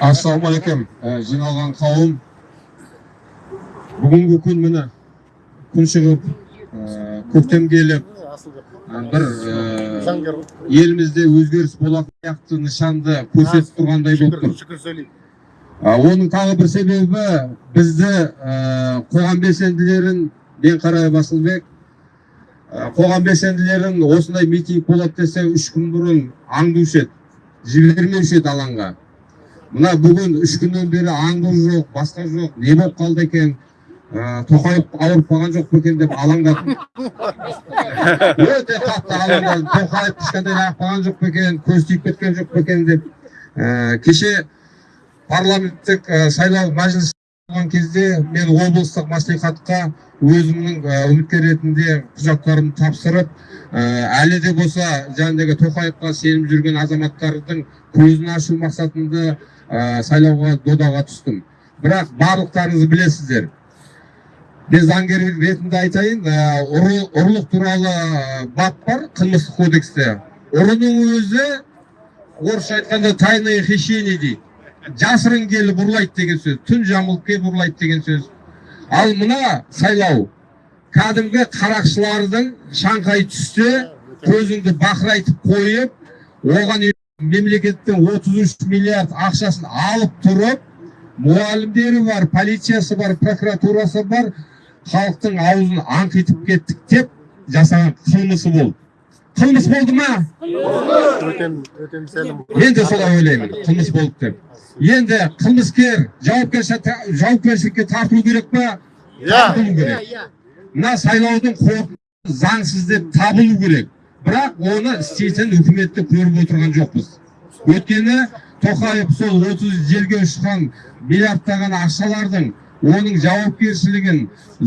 ассалаумағалейкум Ә, жиналған қауым бүгінгі күн міне күн шығып ә, көктем келіп бір ә, елімізде өзгеріс болатын сияқты нышанды көрсетіп тұрғандай болып тұр. шүкір сөйлейік А, оның тағы бір себебі бізді қоғам белсенділерін Денқарай Басылбек қоғам белсенділерін осындай митинг болады десе үш күн бұрын аңдушы еді жібермеуші еді алаңға. Мына бүгін үш күннен бері аңду жоқ басқа жоқ не болып қалды екен? Ә, тоқаев ауырып қалған жоқ па екен деп алаңдадым. Өте қатты алаңдадым. тоқаев кішкентай ағып қалған жоқ па екен көз тиіп кеткен жоқ па екен деп. Ә, кеше парламенттік ә, сайлау мәжіліс болған кезде мен облыстық маслихатқа өзімнің үміткер ретінде құжаттарымды тапсырып әлі де болса жаңағыдегі тоқаевқа сеніп жүрген азаматтардың көзін ашу мақсатында ә, сайлауға додаға түстім. Бірақ барлықтарыңыз білесіздер. Мен заңгер ретінде айтайын ә, ұры- ұрлық туралы ә, бап бар қылмыстық кодексте. Ұрының өзі орысша айтқанда тайное хищение дейді. Жасырын келіп ұрлайды деген сөз түн жамылып келіп ұрлайды деген сөз. Ал мына сайлау кәдімгі қарақшылардың шаңқай түсте көзіңді бақырайтып қойып оған мемлекеттің 33 миллиард ақшасын алып тұрып мұғалімдері бар полициясы бар прокуратурасы бар халықтың аузын аңқитып кеттік деп жасаған қылмысы болды. Қылмыс болды ма? Мен де солай ойлаймын қылмыс болды деп. Енді қылмыскер жауапкерші- жауапкершілікке тартылу керек па? Тартылу керек. Мына сайлаудың қорытындысы заңсыз деп табылу керек. Бірақ оны істейтін үкіметті көріп отырған жоқпыз. Өйткені тоқаев сол 30 жерге ұшқан миллиардтаған ақшалардың оның жауапкершілігін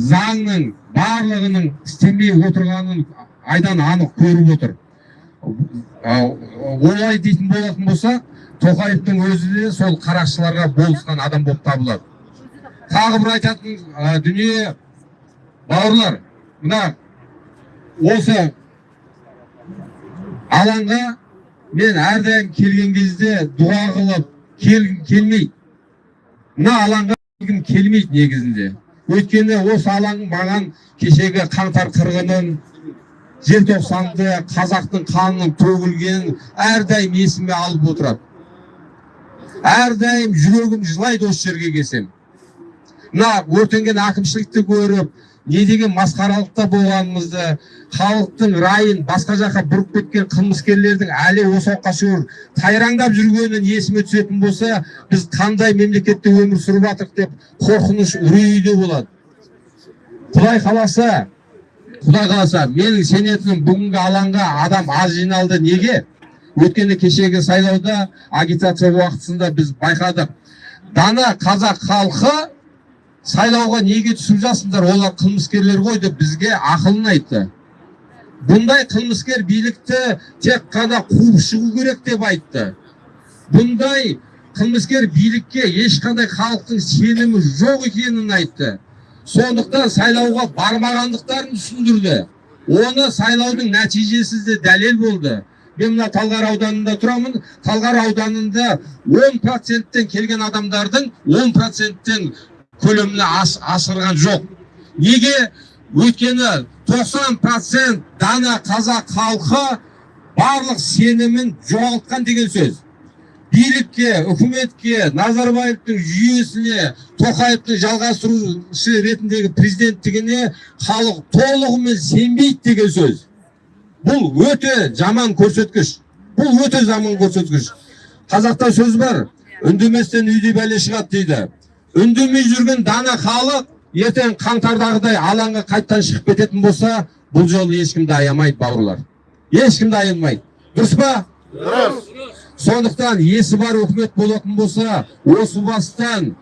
заңның барлығының істемей отырғанын айдан анық көріп отыр. Олай дейтін болатын болса тоқаевтың өзі де сол қарақшыларға болысқан адам болып табылады. Тағы бір айтатын дүние бауырлар мына осы алаңға мен әрдайым келген кезде дұға қылып кел, келмейді мына алаңға келгім келмейді негізінде өйткені осы алаң маған кешегі қаңтар қырғынын желтоқсанды қазақтың қанының төгілгенін әрдайым есіме алып отырады әрдайым жүрегім жылайды осы жерге келсем мына өртенген әкімшілікті көріп не деген масқаралықта болғанымызды халықтың райын басқа жаққа бұрып кеткен қылмыскерлердің әлі осы уақытқа шейін тайраңдап жүргенін есіме түсетін болса біз қандай мемлекетте өмір сүріп жатырмық деп қорқыныш үрейде болады. Құдай қаласа құдай қаласа менің сенетінім бүгінгі алаңға адам аз жиналды. Неге? Өйткені кешегі сайлауда агитация уақытысында біз байқадық. Дана қазақ халқы сайлауға неге түсіп жатсыңдар? Олар қылмыскерлер ғой деп бізге ақылын айтты. Бұндай қылмыскер билікті тек қана қуып шығу керек деп айтты. Бұндай қылмыскер билікке ешқандай халықтың сенімі жоқ екенін айтты. Сондықтан сайлауға бармағандықтарын түсіндірді. Оны сайлаудың нәтижесі де дәлел болды. Мен мына талғар ауданында тұрамын. Талғар ауданында 10 проценттен келген адамдардың 10 проценттен көлеміне ас, асырған жоқ. Неге? Өйткені 90 процент дана қазақ халқы барлық сенімін жоғалтқан деген сөз. Билікке үкіметке назарбаевтың жүйесіне тоқаевтың жалғастырушы ретіндегі президенттігіне халық толығымен сенбейді деген сөз. Бұл өте жаман көрсеткіш. Бұл өте жаман көрсеткіш. Қазақта сөз бар. Үндеместен үйде бәле шығады дейді. Үндемей жүрген дана халық ертең қаңтардағыдай алаңға қайттан шығып кететін болса бұл жолы ешкімді аямайды бауырлар. Ешкімді аямайды дұрыс па? Дұрыс. Сондықтан есі бар үкімет болатын болса осы бастан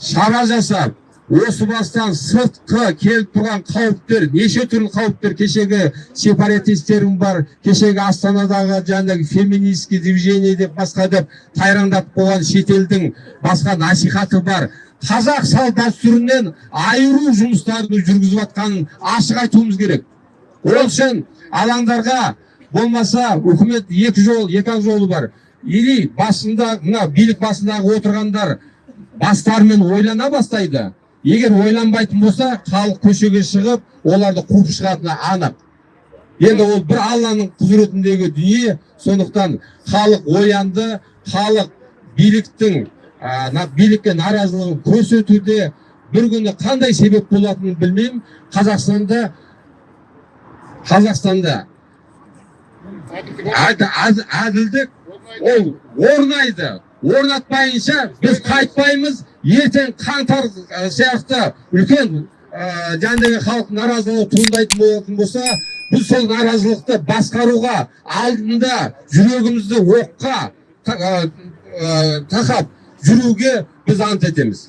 шара жасап осы бастан сыртқы келіп тұрған қауіптер неше түрлі қауіптер кешегі сепаратистерің бар кешегі астанадағы жаңағы феминистский движение деп басқа деп тайраңдатып қойған шетелдің басқа насихаты бар. Қазақ салт дәстүрінен айыру жұмыстарын жүргізіп жатқанын ашық айтуымыз керек. Ол үшін алаңдарға болмаса үкімет екі жол екі ақ жолы бар. Или басында мына билік басындағы отырғандар бастарымен ойлана бастайды. Егер ойланбайтын болса халық көшеге шығып оларды қуып шығатыны анық. Енді ол бір алланың құзыретіндегі дүние сондықтан халық оянды халық биліктің на- билікке наразылығын көрсетуде бір күні қандай себеп болатынын білмеймін. Қазақстанда қазақстанда әд- әд- әділдік ол орнайды. Орнатпайынша біз қайтпаймыз ертең қаңтар сияқты үлкен ә, жаңағыдай халық наразылығы туындайтын болатын болса біз сол наразылықты басқаруға алдында жүрегімізді оққа та- тақап жүруге біз ант етеміз.